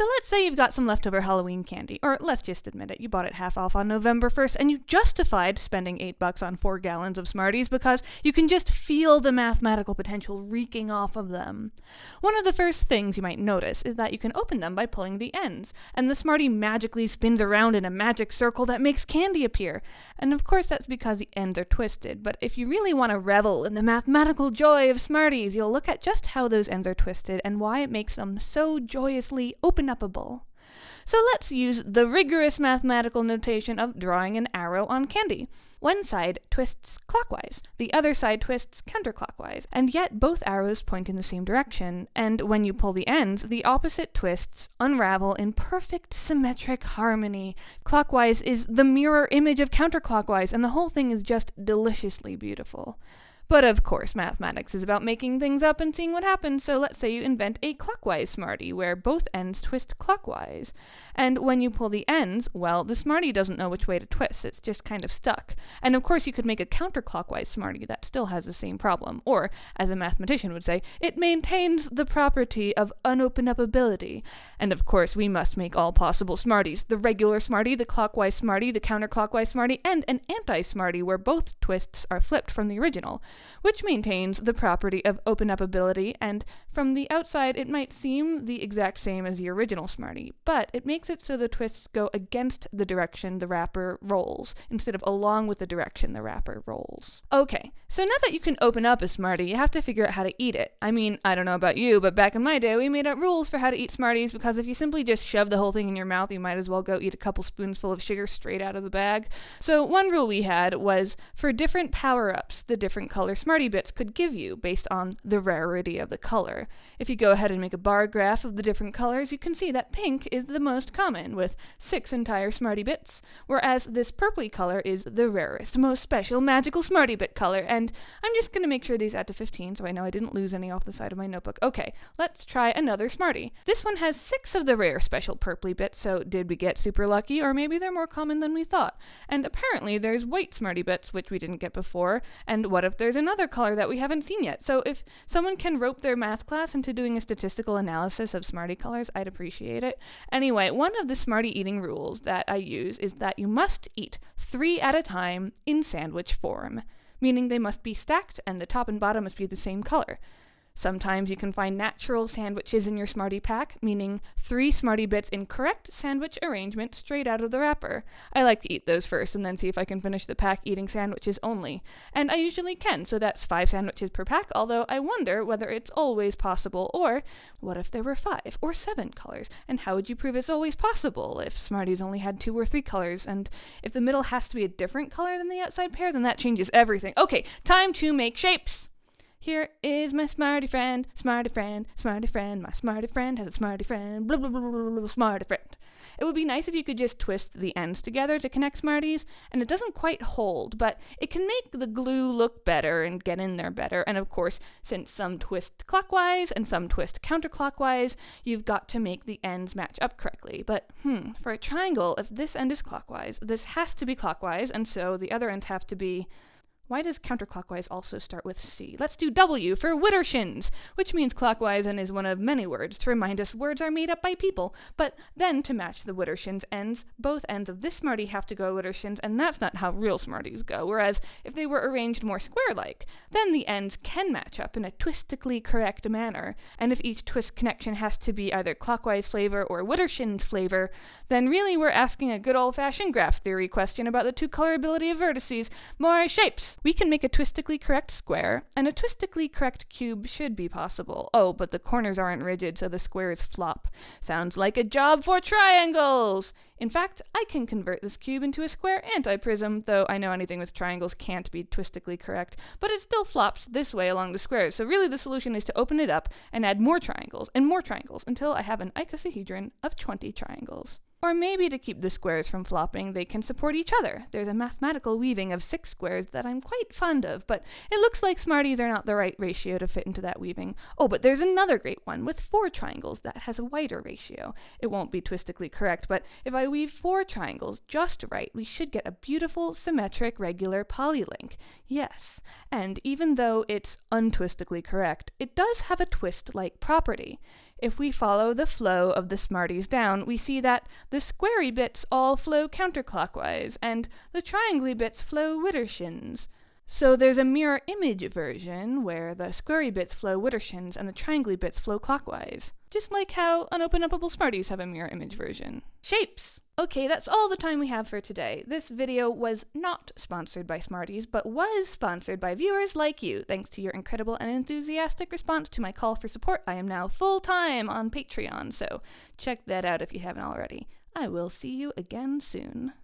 So let's say you've got some leftover Halloween candy, or let's just admit it, you bought it half off on November 1st and you justified spending 8 bucks on 4 gallons of Smarties because you can just feel the mathematical potential reeking off of them. One of the first things you might notice is that you can open them by pulling the ends, and the Smartie magically spins around in a magic circle that makes candy appear. And of course that's because the ends are twisted, but if you really want to revel in the mathematical joy of Smarties, you'll look at just how those ends are twisted and why it makes them so joyously open So let's use the rigorous mathematical notation of drawing an arrow on candy. One side twists clockwise, the other side twists counterclockwise, and yet both arrows point in the same direction, and when you pull the ends, the opposite twists unravel in perfect symmetric harmony. Clockwise is the mirror image of counterclockwise, and the whole thing is just deliciously beautiful. But of course, mathematics is about making things up and seeing what happens, so let's say you invent a clockwise Smartie, where both ends twist clockwise. And when you pull the ends, well, the Smartie doesn't know which way to twist, it's just kind of stuck. And of course, you could make a counterclockwise Smartie that still has the same problem. Or, as a mathematician would say, it maintains the property of unopenupability. And of course, we must make all possible Smarties the regular Smartie, the clockwise Smartie, the counterclockwise Smartie, and an anti Smartie where both twists are flipped from the original which maintains the property of open upability, and from the outside it might seem the exact same as the original Smartie, but it makes it so the twists go against the direction the wrapper rolls, instead of along with the direction the wrapper rolls. Okay, so now that you can open up a Smartie, you have to figure out how to eat it. I mean, I don't know about you, but back in my day, we made up rules for how to eat Smarties because if you simply just shove the whole thing in your mouth, you might as well go eat a couple spoonsful of sugar straight out of the bag. So one rule we had was for different power-ups, the different color Smartie bits could give you based on the rarity of the color. If you go ahead and make a bar graph of the different colors, you can see that pink is the most common, with six entire Smartie bits, whereas this purply color is the rarest, most special, magical Smartie bit color, and I'm just going to make sure these add to 15 so I know I didn't lose any off the side of my notebook. Okay, let's try another Smartie. This one has six of the rare special purply bits, so did we get super lucky, or maybe they're more common than we thought? And apparently there's white Smartie bits, which we didn't get before, and what if there's another color that we haven't seen yet. So if someone can rope their math class into doing a statistical analysis of Smartie colors, I'd appreciate it. Anyway, one of the Smartie eating rules that I use is that you must eat three at a time in sandwich form, meaning they must be stacked and the top and bottom must be the same color. Sometimes you can find natural sandwiches in your Smartie pack, meaning three Smartie bits in correct sandwich arrangement straight out of the wrapper. I like to eat those first and then see if I can finish the pack eating sandwiches only. And I usually can, so that's five sandwiches per pack, although I wonder whether it's always possible, or what if there were five or seven colors? And how would you prove it's always possible if Smarties only had two or three colors? And if the middle has to be a different color than the outside pair, then that changes everything. Okay, time to make shapes! Here is my smarty friend, smarty friend, smarty friend. My smarty friend has a smarty friend, blah blah blah blah blah, smarty friend. It would be nice if you could just twist the ends together to connect Smarties, and it doesn't quite hold, but it can make the glue look better and get in there better. And of course, since some twist clockwise and some twist counterclockwise, you've got to make the ends match up correctly. But hmm, for a triangle, if this end is clockwise, this has to be clockwise, and so the other ends have to be why does counterclockwise also start with C? Let's do W for widdershins, which means clockwise and is one of many words to remind us words are made up by people. But then to match the widdershins ends, both ends of this Smartie have to go widdershins, and that's not how real Smarties go. Whereas if they were arranged more square-like, then the ends can match up in a twistically correct manner. And if each twist connection has to be either clockwise flavor or widdershins flavor, then really we're asking a good old-fashioned graph theory question about the two colorability of vertices. More shapes! We can make a twistically correct square, and a twistically correct cube should be possible. Oh, but the corners aren't rigid, so the squares flop. Sounds like a job for triangles! In fact, I can convert this cube into a square antiprism, though I know anything with triangles can't be twistically correct, but it still flops this way along the squares, so really the solution is to open it up and add more triangles and more triangles until I have an icosahedron of 20 triangles. Or maybe to keep the squares from flopping, they can support each other. There's a mathematical weaving of six squares that I'm quite fond of, but it looks like Smarties are not the right ratio to fit into that weaving. Oh, but there's another great one with four triangles that has a wider ratio. It won't be twistically correct, but if I weave four triangles just right, we should get a beautiful, symmetric, regular polylink. Yes, and even though it's untwistically correct, it does have a twist-like property. If we follow the flow of the Smarties down, we see that the squarey bits all flow counterclockwise, and the triangly bits flow widdershins. So there's a mirror image version where the squarey bits flow widdershins and the triangly bits flow clockwise. Just like how unopen-uppable Smarties have a mirror image version. Shapes! Okay, that's all the time we have for today. This video was not sponsored by Smarties, but was sponsored by viewers like you. Thanks to your incredible and enthusiastic response to my call for support, I am now full-time on Patreon, so check that out if you haven't already. I will see you again soon.